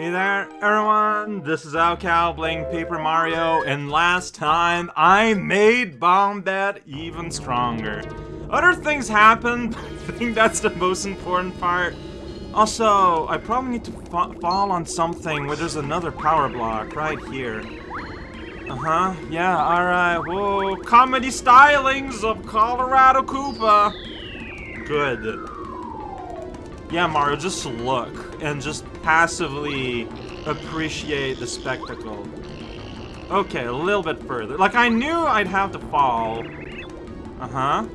Hey there, everyone! This is raocow playing Paper Mario, and last time I made Bombette even stronger. Other things happened, I think that's the most important part. Also, I probably need to fa fall on something where there's another power block right here. Uh-huh, yeah, alright, whoa, comedy stylings of Kolorado Koopa! Good. Yeah, Mario, just look and just passively appreciate the spectacle. Okay, a little bit further. Like, I knew I'd have to fall. Uh-huh.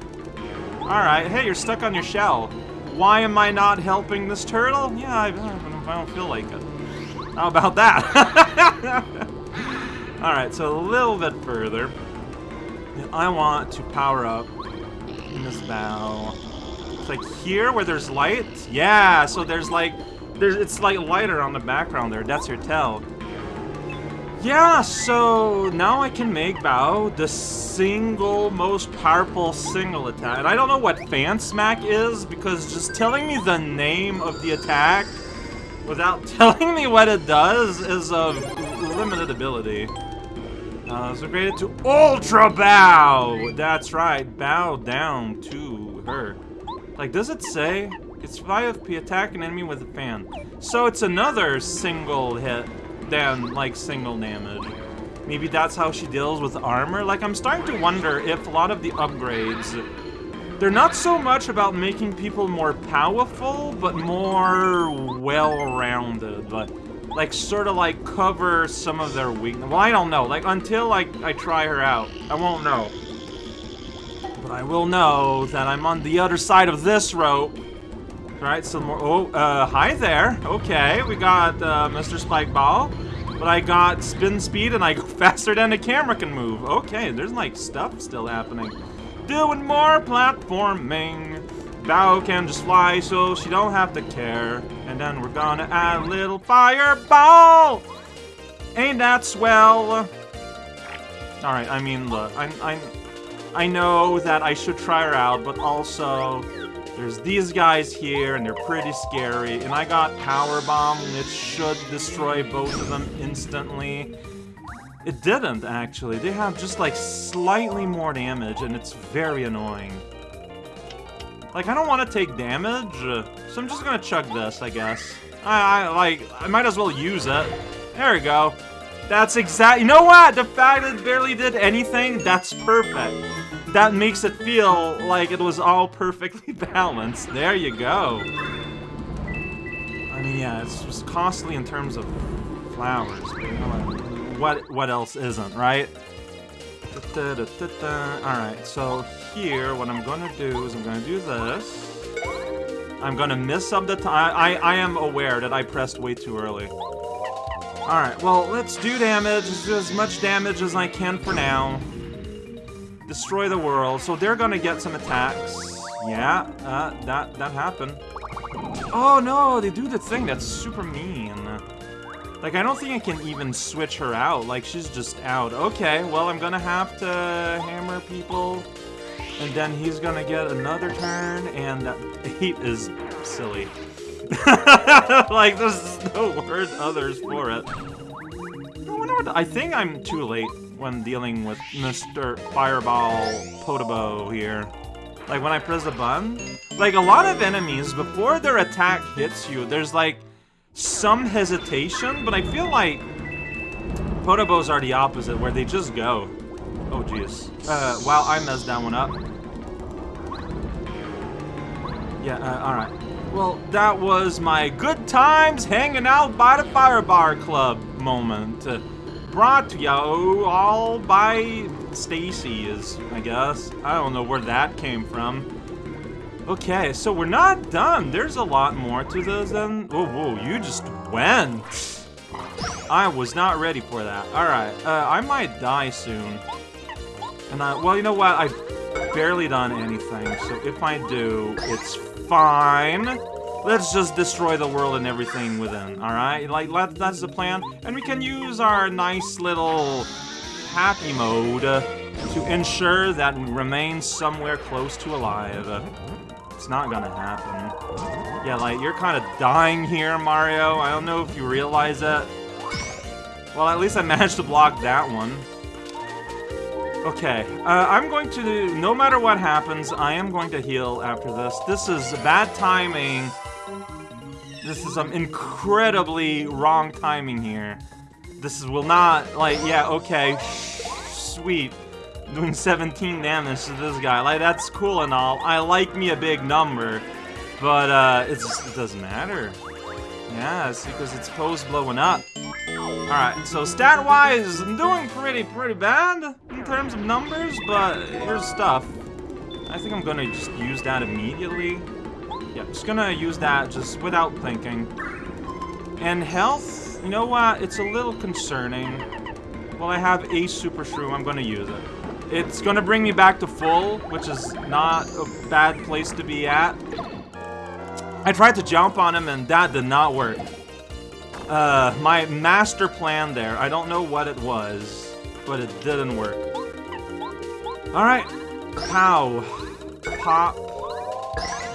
Alright, hey, you're stuck on your shell. Why am I not helping this turtle? Yeah, I, I don't feel like it. How about that? Alright, so a little bit further. I want to power up in this. Like here where there's light? Yeah, so there's like, there's it's like lighter on the background there. That's your tell. Yeah, so now I can make Bow the single most powerful single attack. And I don't know what Fan Smack is, because just telling me the name of the attack without telling me what it does is of limited ability. Uh, it's upgraded to Ultra Bow! That's right, bow down to her. Like, does it say? It's 5FP, attack an enemy with a fan. So it's another single hit than, like, single damage. Maybe that's how she deals with armor? Like, I'm starting to wonder if a lot of the upgrades... They're not so much about making people more powerful, but more well-rounded. Like, like, sort of, like, cover some of their weakness. Well, I don't know. Like, until, like, I try her out, I won't know. But I will know that I'm on the other side of this rope. Right, some more. Oh, uh, hi there. Okay, we got uh, Mr. Spike Ball. But I got spin speed and I go faster than the camera can move. Okay, there's like stuff still happening. Doing more platforming. Bow can just fly so she don't have to care. And then we're gonna add a little fireball. Ain't that swell? Alright, I mean, look, I'm, I'm, I know that I should try her out, but also there's these guys here, and they're pretty scary. And I got Power Bomb, which should destroy both of them instantly. It didn't, actually. They have just, like, slightly more damage, and it's very annoying. Like, I don't want to take damage, uh, so I'm just gonna chug this, I guess. I, I, like, I might as well use it. There we go. That's exact- You know what? The fact that it barely did anything, that's perfect that makes it feel like it was all perfectly balanced. There you go. I mean, yeah, it's just costly in terms of flowers, what, what else isn't, right? Alright, so here, what I'm gonna do is I'm gonna do this. I'm gonna miss up the time. I, I am aware that I pressed way too early. Alright, well, let's do damage. Let's do as much damage as I can for now destroy the world. So they're gonna get some attacks. Yeah, uh, that, that happened. Oh no, they do the thing that's super mean. Like, I don't think I can even switch her out. Like, she's just out. Okay, well, I'm gonna have to hammer people. And then he's gonna get another turn, and that 8 is silly. like, there's no word others for it. I wonder what... I think I'm too late when dealing with Mr. Fireball Podoboo here. Like, when I press the button, like, a lot of enemies, before their attack hits you, there's, like, some hesitation, but I feel like Podoboos are the opposite, where they just go. Oh, jeez. Uh, wow, I messed that one up. Yeah, uh, alright. Well, that was my good times hanging out by the Fire Bar Club moment. Uh, brought to you all by Stacy, is I guess. I don't know where that came from. Okay, so we're not done. There's a lot more to this than... Whoa, whoa, you just went. I was not ready for that. Alright, uh, I might die soon. And I... Well, you know what? I've barely done anything, so if I do, it's fine. Let's just destroy the world and everything within, alright? Like, that's the plan. And we can use our nice little happy mode to ensure that we remain somewhere close to alive. It's not gonna happen. Yeah, like, you're kind of dying here, Mario. I don't know if you realize it. Well, at least I managed to block that one. Okay, uh, I'm going to, no matter what happens, I am going to heal after this. This is bad timing. This is some incredibly wrong timing here. This is, will not, like, yeah, okay, sweet. Doing 17 damage to this guy. Like, that's cool and all. I like me a big number. But, uh, it doesn't matter. Yeah, it's because it's post blowing up. Alright, so stat-wise, I'm doing pretty, pretty bad in terms of numbers, but here's stuff. I think I'm gonna just use that immediately. Yeah, just gonna use that just without thinking. And health, you know what? It's a little concerning. Well, I have a Super Shroom, I'm gonna use it. It's gonna bring me back to full, which is not a bad place to be at. I tried to jump on him and that did not work. Uh, my master plan there, I don't know what it was, but it didn't work. Alright. Pow. Pop.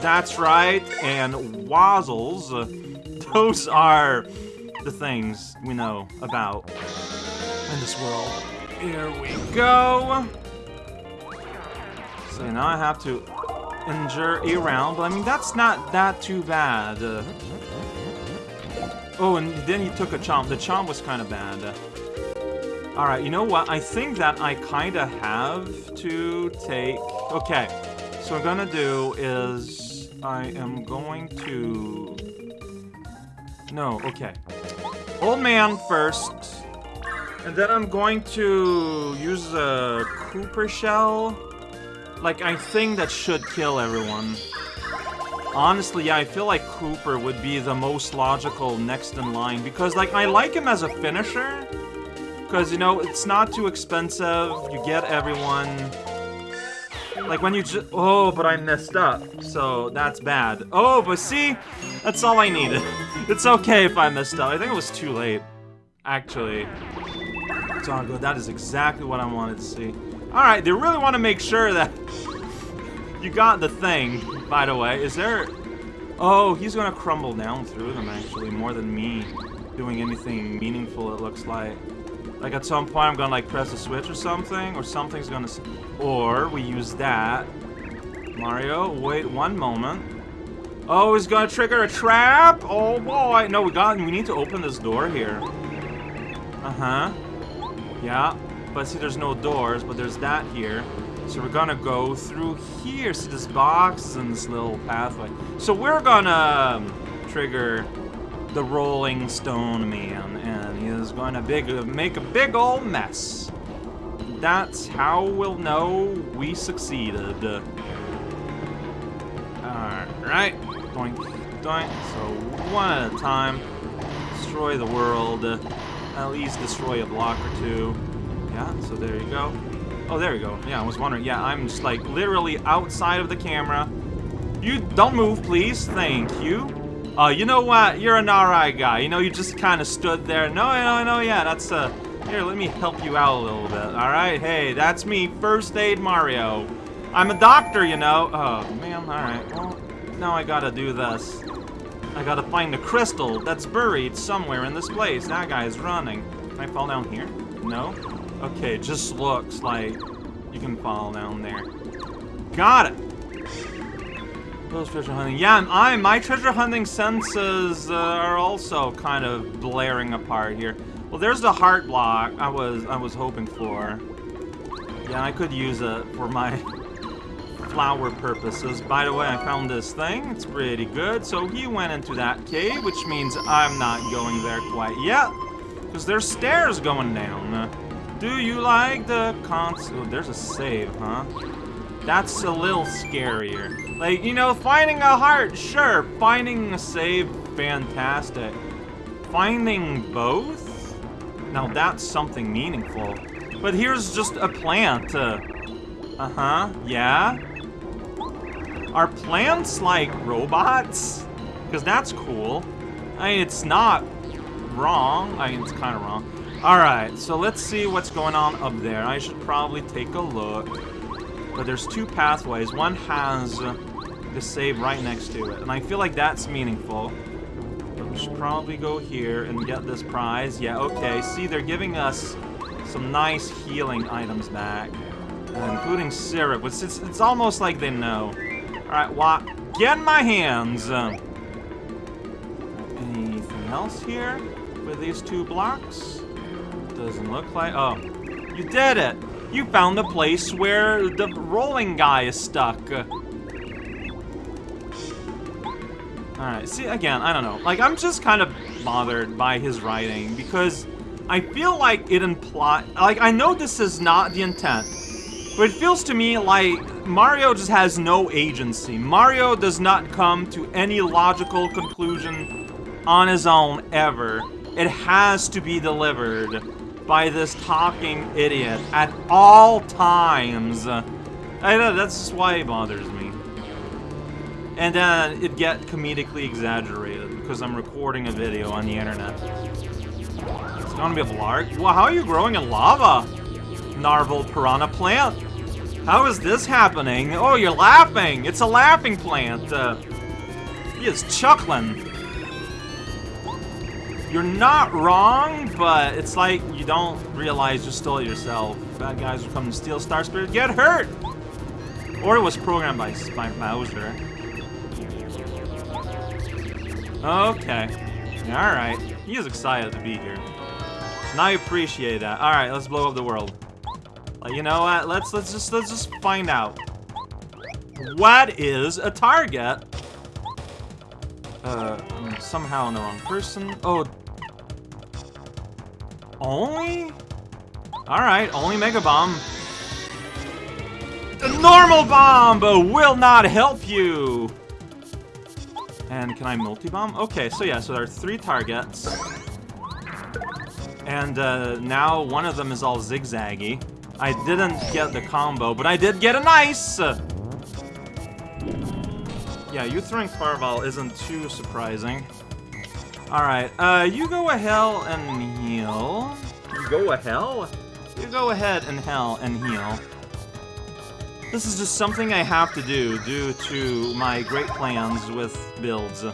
That's right. And Wazzles. Those are the things we know about in this world. Here we go. So now I have to injure a round, but I mean, that's not that too bad. Uh, oh, and then he took a chomp. The chomp was kind of bad. Alright, you know what? I think that I kind of have to take... Okay, so I'm gonna do is... I am going to... No, okay. Old man first. And then I'm going to use a Kooper Shell. Like, I think that should kill everyone. Honestly, yeah, I feel like Kooper would be the most logical next in line. Because, like, I like him as a finisher. Because, you know, it's not too expensive. You get everyone. Like, when you just... Oh, but I messed up. So, that's bad. Oh, but see? That's all I needed. it's okay if I messed up. I think it was too late. Actually. It's good. That is exactly what I wanted to see. Alright, they really want to make sure that you got the thing, by the way. Is there... Oh, he's gonna crumble down through them, actually, more than me doing anything meaningful, it looks like. Like, at some point, I'm gonna, like, press a switch or something, or something's gonna... Or, we use that. Mario, wait one moment. Oh, he's gonna trigger a trap? Oh, boy. No, we got... We need to open this door here. Uh-huh. Yeah. But see, there's no doors, but there's that here. So we're gonna go through here. See this box and this little pathway. So we're gonna um, trigger the Rolling Stone Man, and is gonna big make a big old mess. That's how we'll know we succeeded. Alright. Doink, doink. So one at a time. Destroy the world. At least destroy a block or two. Yeah, so there you go. Oh, there you go. Yeah, I was wondering. Yeah, I'm just like literally outside of the camera. You don't move, please. Thank you. Uh, you know what? You're an alright guy. You know, you just kind of stood there. No, no, no, yeah, that's, uh... Here, let me help you out a little bit, alright? Hey, that's me, First Aid Mario. I'm a doctor, you know. Oh, man, alright. Well, now I gotta do this. I gotta find the crystal that's buried somewhere in this place. That guy's running. Can I fall down here? No? Okay, just looks like you can fall down there. Got it! Those treasure hunting. Yeah, I, my treasure hunting senses uh, are also kind of blaring apart here. Well, there's the heart block I was I was hoping for. Yeah, I could use it for my flower purposes. By the way, I found this thing. It's pretty good. So he went into that cave, which means I'm not going there quite yet. Because there's stairs going down. Do you like the cons- oh, there's a save, huh? That's a little scarier. Like, you know, finding a heart, sure. Finding a save, fantastic. Finding both? Now that's something meaningful. But here's just a plant. Uh, uh-huh, yeah? Are plants like robots? Because that's cool. I mean, it's not wrong. I mean, it's kind of wrong. Alright, so let's see what's going on up there. I should probably take a look. But there's two pathways. One has the save right next to it. And I feel like that's meaningful. But we should probably go here and get this prize. Yeah, okay. See, they're giving us some nice healing items back. Including syrup. It's, it's, it's, almost like they know. Alright, what? Get in my hands! Anything else here with these two blocks? Doesn't look like... Oh, you did it! You found the place where the rolling guy is stuck. Alright, see, again, I don't know. Like, I'm just kind of bothered by his writing, because I feel like it implies... Like, I know this is not the intent, but it feels to me like Mario just has no agency. Mario does not come to any logical conclusion on his own, ever. It has to be delivered by this talking idiot at all times. I know, that's just why it bothers me. And then it get comedically exaggerated because I'm recording a video on the internet. It's gonna be a Blarg? Well, how are you growing in lava? Narval piranha plant. How is this happening? Oh, you're laughing. It's a laughing plant. Uh, he is chuckling. You're not wrong, but it's like you don't realize you stole it yourself. Bad guys will come to steal Star Spirit, get hurt! Or it was programmed by, by Bowser. Okay. Alright. He is excited to be here. Now I appreciate that. Alright, let's blow up the world. Like, you know what? Let's let's just let's just find out. What is a target? Uh, I'm somehow in the wrong person. Oh, only? Alright, only Mega Bomb. The normal bomb will not help you! And can I multi-bomb? Okay, so yeah, so there are three targets. And uh, now one of them is all zigzaggy. I didn't get the combo, but I did get a nice! Yeah, you throwing Fireball isn't too surprising. Alright, uh, you go ahead and heal. You go ahead? You go ahead and hell and heal. This is just something I have to do due to my great plans with builds. You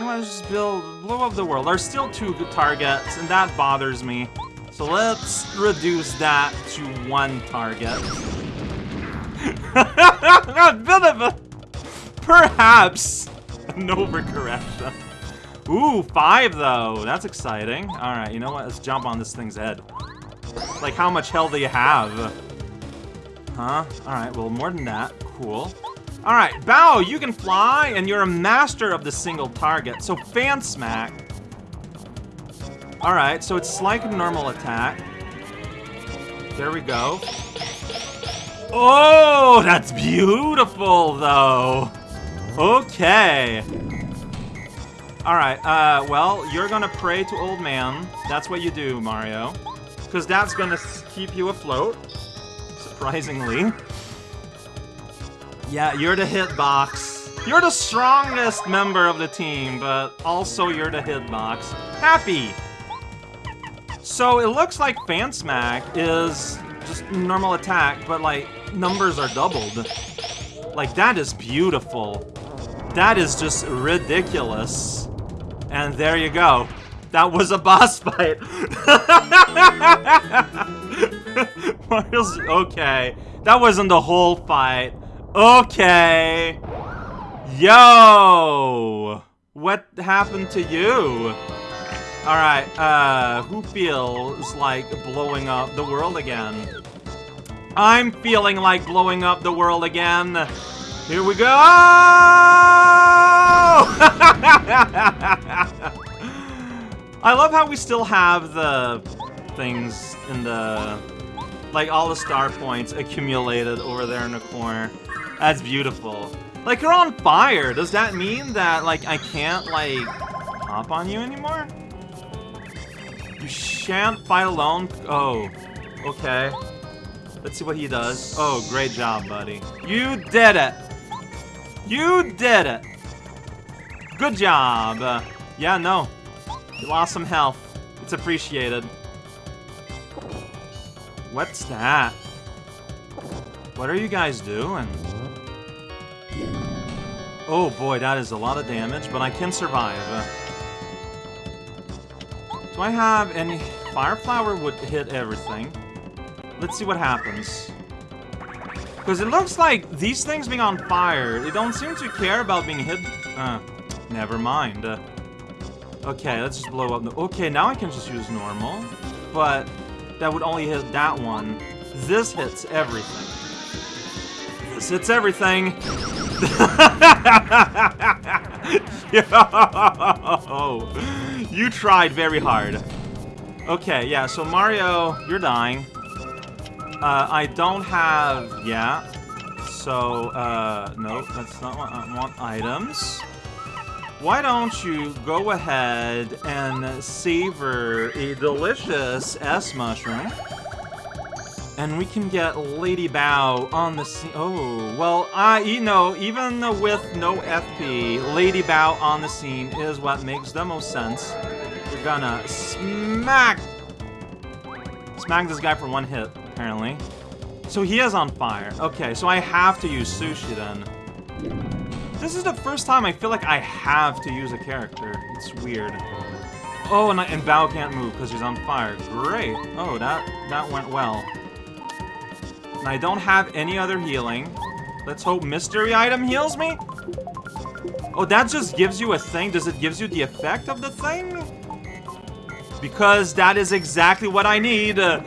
know, I just build, blow up the world. There's still two targets, and that bothers me. So let's reduce that to one target. a, perhaps, an overcorrection. Ooh, five though. That's exciting. Alright, you know what? Let's jump on this thing's head. Like, how much hell do you have? Huh? Alright, well, more than that. Cool. Alright, Bow, you can fly, and you're a master of the single target. So, Fan Smack. Alright, so it's like a normal attack. There we go. Oh, that's beautiful, though. Okay. Alright, uh, well, you're gonna pray to Old Man. That's what you do, Mario. Because that's gonna keep you afloat. Surprisingly. Yeah, you're the hitbox. You're the strongest member of the team, but also you're the hitbox. Happy! So it looks like Fan Smack is just normal attack, but like, numbers are doubled. Like, that is beautiful. That is just ridiculous. And there you go. That was a boss fight. Mario's okay. That wasn't the whole fight. Okay. Yo! What happened to you? Alright, uh, who feels like blowing up the world again? I'm feeling like blowing up the world again. Here we go! I love how we still have the things in the... Like, all the star points accumulated over there in the corner. That's beautiful. Like, you're on fire! Does that mean that, like, I can't, like, hop on you anymore? You shan't fight alone? Oh, okay. Let's see what he does. Oh, great job, buddy. You did it! You did it! Good job! Uh, yeah, no. You lost some health. It's appreciated. What's that? What are you guys doing? Oh boy, that is a lot of damage, but I can survive. Do I have any... Fire Flower would hit everything. Let's see what happens. Because it looks like these things being on fire, they don't seem to care about being hit... Uh, never mind. Uh, okay, let's just blow up. Okay, now I can just use normal. But that would only hit that one. This hits everything. This hits everything. Yo! You tried very hard. Okay, yeah, so Mario, you're dying. Uh, I don't have... Yeah. So, uh, no, that's not what I want. Items. Why don't you go ahead and savor a delicious S-mushroom? And we can get Lady Bow on the scene. Oh, well, I, you know, even with no FP, Lady Bow on the scene is what makes the most sense. We're gonna smack, smack this guy for one hit, apparently. So he is on fire. Okay, so I have to use Sushie then. This is the first time I feel like I have to use a character. It's weird. Oh, and, I, and Bow can't move because he's on fire. Great. Oh, that, that went well. And I don't have any other healing. Let's hope mystery item heals me? Oh, that just gives you a thing? Does it gives you the effect of the thing? Because that is exactly what I need. Uh,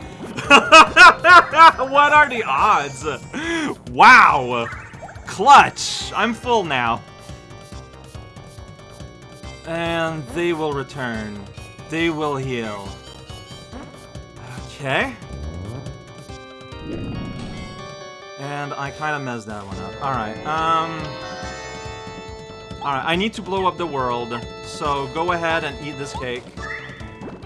what are the odds? Wow. Clutch. I'm full now. And they will return. They will heal. Okay. And I kind of messed that one up. Alright, um... Alright, I need to blow up the world, so go ahead and eat this cake.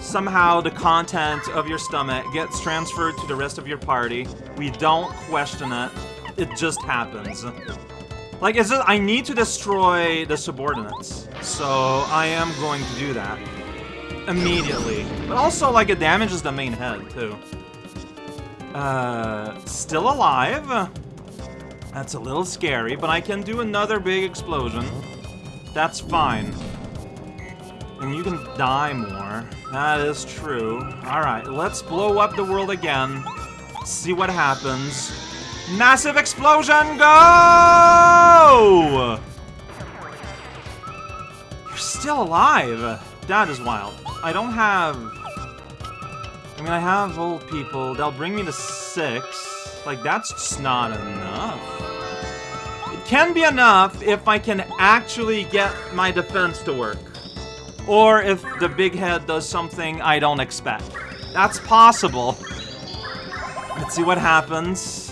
Somehow the content of your stomach gets transferred to the rest of your party. We don't question it. It just happens. Like, it's just, I need to destroy the subordinates. So, I am going to do that. Immediately. But also, like, it damages the main head, too. Uh, still alive. That's a little scary, but I can do another big explosion. That's fine. And you can die more. That is true. Alright, let's blow up the world again. See what happens. Massive explosion, go! You're still alive. That is wild. I don't have I mean, I have old people. They'll bring me to six. Like, that's just not enough. It can be enough if I can actually get my defense to work. Or if the big head does something I don't expect. That's possible. Let's see what happens.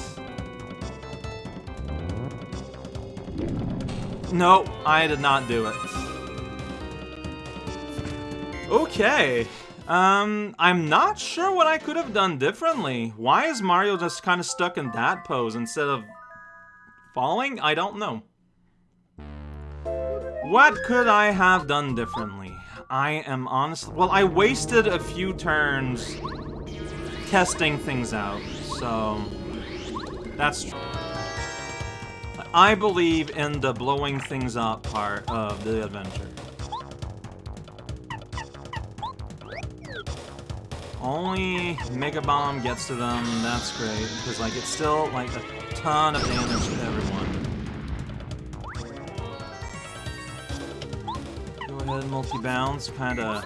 No, I did not do it. Okay. Um, I'm not sure what I could have done differently. Why is Mario just kind of stuck in that pose instead of falling? I don't know. What could I have done differently? I am honestly... Well, I wasted a few turns testing things out, so... That's true. I believe in the blowing things up part of the adventure. Only Mega Bomb gets to them, that's great, because like it's still like a ton of damage to everyone. Go ahead, multi-bounce, kinda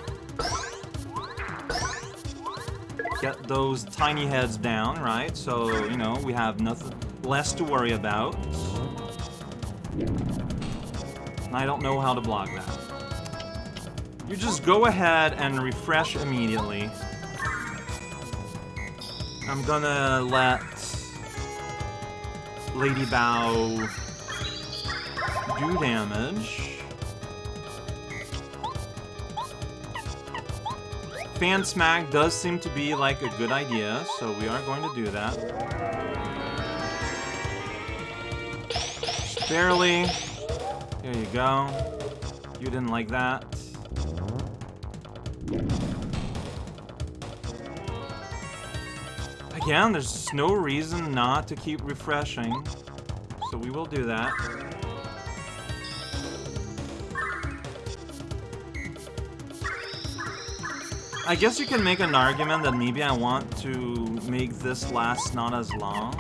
get those tiny heads down, right? So, you know, we have nothing less to worry about. And I don't know how to block that. You just go ahead and refresh immediately. I'm gonna let Lady Bow do damage. Fan Smack does seem to be like a good idea, so we are going to do that. Barely. There you go. You didn't like that. Again, there's no reason not to keep refreshing. So we will do that. I guess you can make an argument that maybe I want to make this last not as long.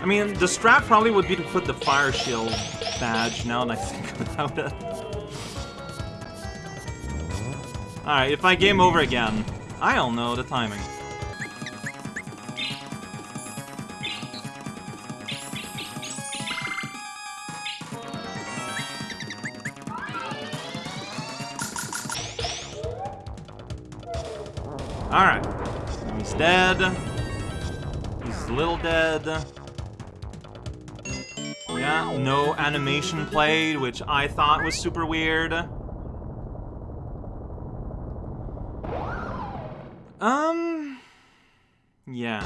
I mean, the strat probably would be to put the fire shield badge now that I think about it. Alright, if I game over again, I don't know the timing. Alright. He's dead. He's a little dead. Yeah, no animation played, which I thought was super weird. Um... Yeah.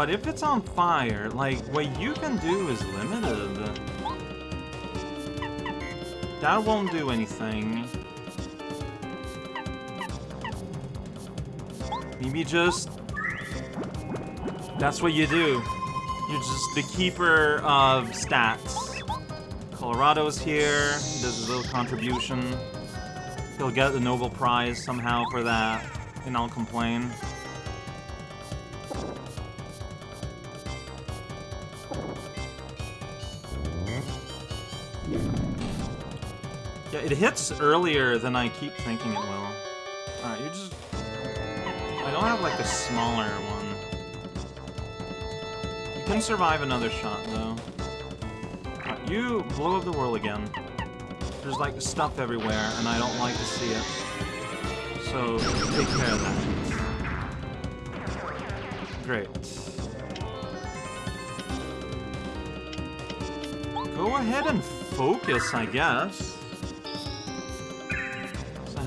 But if it's on fire, like, what you can do is limited. That won't do anything. Maybe just... That's what you do. You're just the keeper of stats. Kolorado's here, does his little contribution. He'll get the Nobel Prize somehow for that, and I'll complain. It hits earlier than I keep thinking it will. Alright, you just... I don't have, like, a smaller one. You can survive another shot, though. Right, you blow up the world again. There's, like, stuff everywhere, and I don't like to see it. So, take care of that. Great. Go ahead and focus, I guess.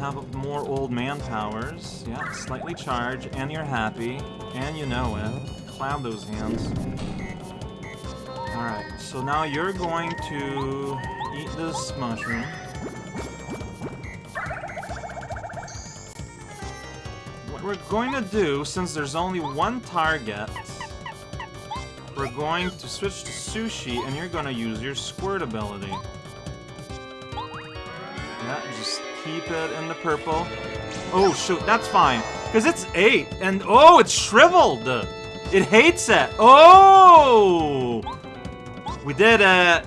Have more old man powers. Yeah, slightly charge, and you're happy, and you know it. Clap those hands. Alright, so now you're going to eat this mushroom. What we're going to do, since there's only one target, we're going to switch to Sushie, and you're going to use your squirt ability. Keep it in the purple. Oh, shoot, that's fine. Because it's 8, and oh, it's shriveled! It hates it! Oh! We did it!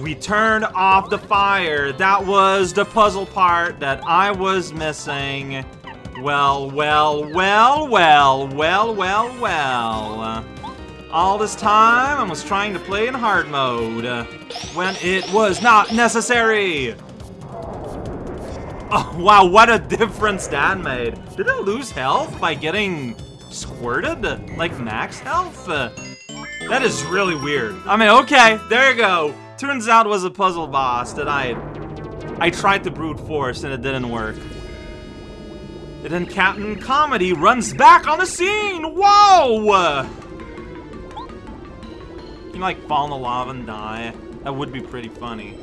We turned off the fire. That was the puzzle part that I was missing. Well, well, well, well, well, well, well. All this time, I was trying to play in hard mode, when it was not necessary! Oh, wow, what a difference Dan made. Did I lose health by getting squirted? Like max health? That is really weird. I mean, okay, there you go. Turns out was a puzzle boss that I... I tried to brute force and it didn't work. And then Captain Comedy runs back on the scene! Whoa! You like fall in the lava and die. That would be pretty funny.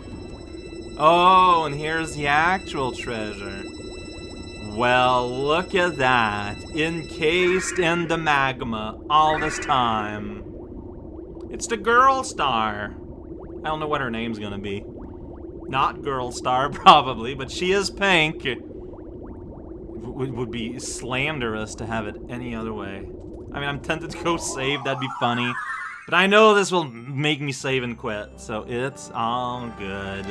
Oh, and here's the actual treasure. Well, look at that. Encased in the magma all this time. It's the Girl Star. I don't know what her name's gonna be. Not Girl Star, probably, but she is pink. It would be slanderous to have it any other way. I mean, I'm tempted to go save, that'd be funny. But I know this will make me save and quit, so it's all good.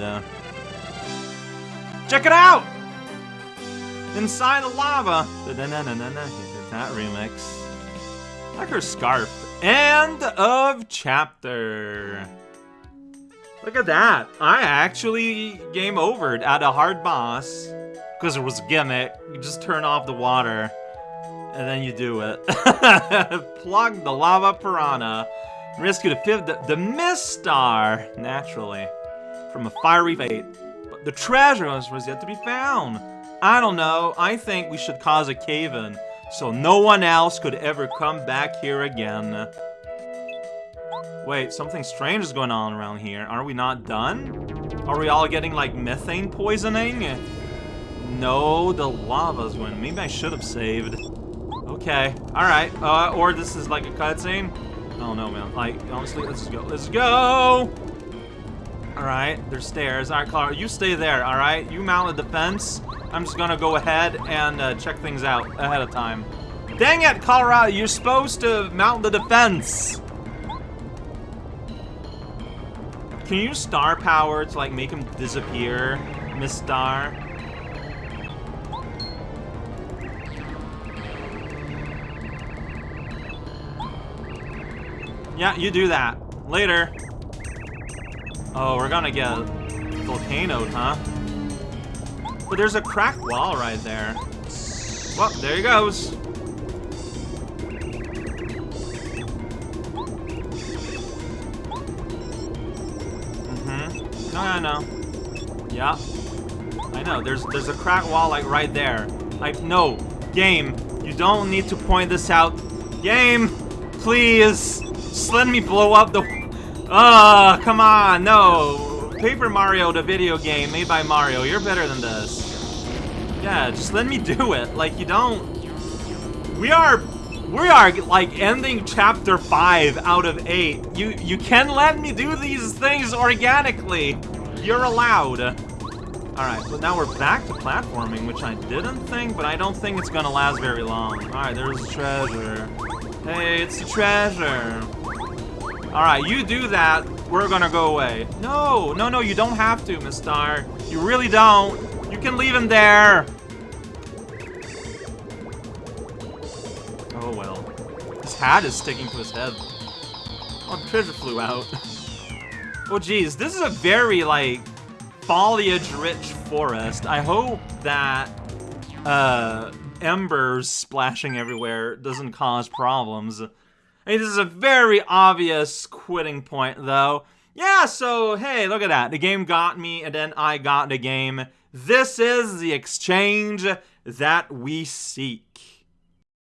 Check it out! Inside the lava! That remix. Like her scarf. End of chapter. Look at that. I actually game overed at a hard boss. Because it was a gimmick. You just turn off the water. And then you do it. Plug the lava piranha. Rescue the fifth, the, the Misstar, naturally, from a fiery fate. The treasure was yet to be found. I don't know, I think we should cause a cave-in, so no one else could ever come back here again. Wait, something strange is going on around here. Are we not done? Are we all getting, like, methane poisoning? No, the lava's going. Maybe I should have saved. Okay, alright. Uh, or this is like a cutscene. Oh no, man. Like, honestly, let's just go. Let's go! Alright, there's stairs. Alright, Clara, you stay there, alright? You mount the defense. I'm just gonna go ahead and uh, check things out ahead of time. Dang it, Kolorado, you're supposed to mount the defense! Can you star power to, like, make him disappear, Misstar? Yeah, you do that. Later. Oh, we're gonna get volcanoed, huh? But there's a cracked wall right there. Well, there he goes. Mm-hmm. No, I know. Yeah. I know. There's there's a cracked wall like right there. Like, no. Game, you don't need to point this out. Game, please. Just let me blow up the... Ah, come on, no. Paper Mario, the video game made by Mario, you're better than this. Yeah, just let me do it. Like, you don't... We are... We are, like, ending Chapter 5 out of 8. You, you can let me do these things organically. You're allowed. Alright, but now we're back to platforming, which I didn't think, but I don't think it's gonna last very long. Alright, there's the treasure. Hey, it's the treasure. Alright, you do that, we're gonna go away. No, no, no, you don't have to, Misstar. You really don't. You can leave him there. Oh, well. His hat is sticking to his head. Oh, the treasure flew out. oh, geez, this is a very, like, foliage-rich forest. I hope that, uh, embers splashing everywhere doesn't cause problems. I mean, this is a very obvious quitting point, though. Yeah, so, hey, look at that. The game got me, and then I got the game. This is the exchange that we seek.